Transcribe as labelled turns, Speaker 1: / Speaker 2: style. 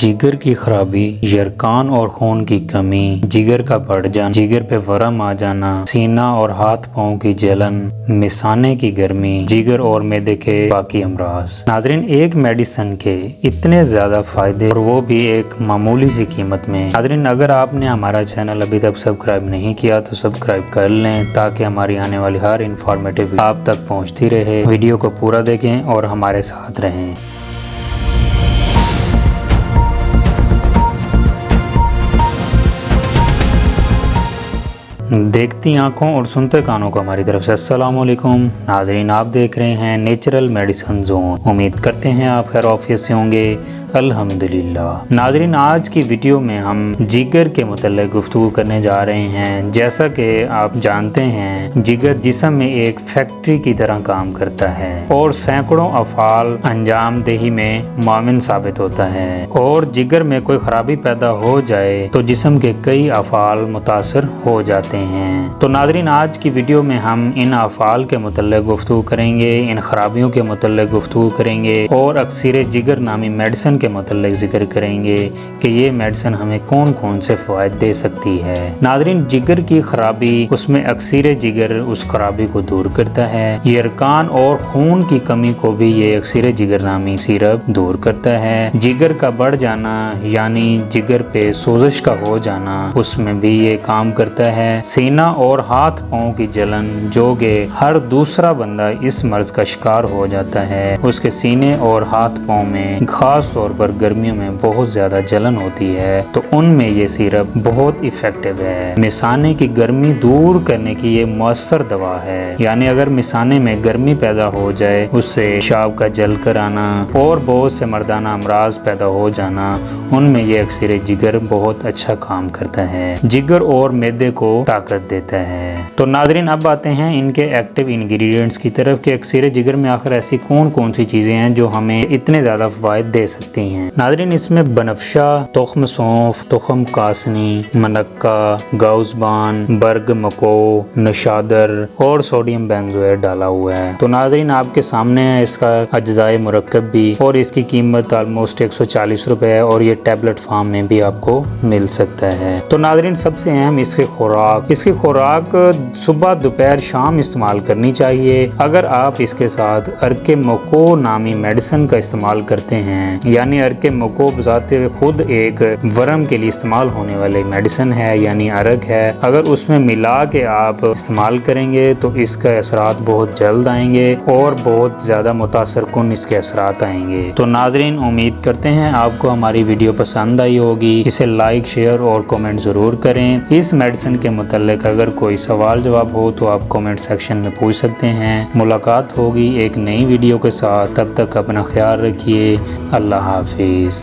Speaker 1: جگر کی خرابی، یرکان اور خون کی کمی، جگر کا بڑھ جانا، جگر پہ ورم آ جانا، سینہ اور ہاتھ پاؤں کی جلن مسانے کی گرمی، جگر اور میدے کے باقی امراض۔ ناظرین، ایک میڈیسن کے اتنے زیادہ فائدے اور وہ بھی ایک معمولی سی قیمت میں۔ ناظرین، اگر آپ نے ہمارا چینل ابھی تک سبسکرائب نہیں کیا تو سبسکرائب کر لیں تاکہ ہماری آنے والی ہر انفارمیٹیو آپ تک پہنچتی رہے۔ ویڈیو کو پورا دیکھیں اور ہمارے ساتھ رہیں۔ دیکھتی آنکھوں اور سنتے کانوں کو ہماری طرف سے السلام علیکم۔ ناظرین، آپ دیکھ رہے ہیں نیچرل میڈیسن زون۔ امید کرتے ہیں آپ خیر آفیس سے ہوں گے۔ الحمدللہ۔ ناظرین، آج کی ویڈیو میں ہم جگر کے متعلق گفتگو کرنے جا رہے ہیں۔ جیسا کہ آپ جانتے ہیں، جگر جسم میں ایک فیکٹری کی طرح کام کرتا ہے اور سینکڑوں افعال انجام دہی میں معاون ثابت ہوتا ہے۔ اور جگر میں کوئی خرابی پیدا ہو جائے تو جسم کے کئی افعال متاثر ہو جاتے ہیں۔ تو ناظرین، آج کی ویڈیو میں ہم ان افعال کے متعلق گفتگو کریں گے، ان خرابیوں کے متعلق گفتگو کریں گے اور اکثر جگر نامی میڈیسن کے متعلق ذکر کریں گے کہ یہ میڈیسن ہمیں کون کون سے فوائد دے سکتی ہے۔ ناظرین، جگر کی خرابی اس میں اکثیر جگر اس خرابی کو دور کرتا ہے۔ یہ ارکان اور خون کی کمی کو بھی یہ اکثیر جگر نامی سیرپ دور کرتا ہے۔ جگر کا بڑھ جانا یعنی جگر پہ سوزش کا ہو جانا، اس میں بھی یہ کام کرتا ہے۔ سینہ اور ہاتھ پاؤں کی جلن، جو کہ ہر دوسرا بندہ اس مرض کا شکار ہو جاتا ہے۔ اس کے سینے اور ہاتھ پاؤں میں، خاص طور طور پر گرمیوں میں بہت زیادہ جلن ہوتی ہے، تو ان میں یہ سیرپ بہت افیکٹو ہے۔ مسانے کی گرمی دور کرنے کی یہ مؤثر دوا ہے۔ یعنی اگر مسانے میں گرمی پیدا ہو جائے، اس سے شاب کا جل کر آنا اور بہت سے مردانہ امراض پیدا ہو جانا، ان میں یہ اکثر جگر بہت اچھا کام کرتا ہے۔ جگر اور میدے کو طاقت دیتا ہے۔ تو ناظرین، اب آتے ہیں ان کے ایکٹیو انگریڈینٹس کی طرف کہ اکثر جگر میں آخر ایسی کون کون سی چیزیں ہیں جو ہمیں اتنے زیادہ فوائد دے سکتی ہیں سکتے ہیں۔ ناظرین، اس میں بنفشہ، تخم سونف، تخم کاسنی منکا گاؤزبان، برگ مکو، نشادر اور سوڈیم بینزوئر ڈالا ہوا ہے۔ تو ناظرین، آپ کے سامنے ہے اس کا اجزائے مرکب بھی اور اس کی قیمت آلموسٹ ایک سو چالیس روپے ہے اور یہ ٹیبلٹ فارم میں بھی آپ کو مل سکتا ہے۔ تو ناظرین، سب سے اہم اس کی خوراک، اس کی خوراک صبح دوپہر شام استعمال کرنی چاہیے۔ اگر آپ اس کے ساتھ ارک مکو نامی میڈیسن کا استعمال کرتے ہیں یعنی ارگ کے مکوب ذات خود ایک ورم کے لیے استعمال ہونے والے میڈیسن ہے یعنی ارک ہے۔ اگر اس میں ملا کے آپ استعمال کریں گے تو اس کا اثرات بہت جلد آئیں گے اور بہت زیادہ متاثر کن اس کے اثرات آئیں گے۔ تو ناظرین، امید کرتے ہیں آپ کو ہماری ویڈیو پسند آئی ہوگی۔ اسے لائک، شیئر اور کومنٹ ضرور کریں۔ اس میڈیسن کے متعلق اگر کوئی سوال جواب ہو تو آپ کومنٹ سیکشن میں پوچھ سکتے ہیں۔ ملاقات ہوگی ایک نئی ویڈیو کے ساتھ۔ تب تک اپنا خیال رکھیے۔ اللہ حافظ۔ حافظ۔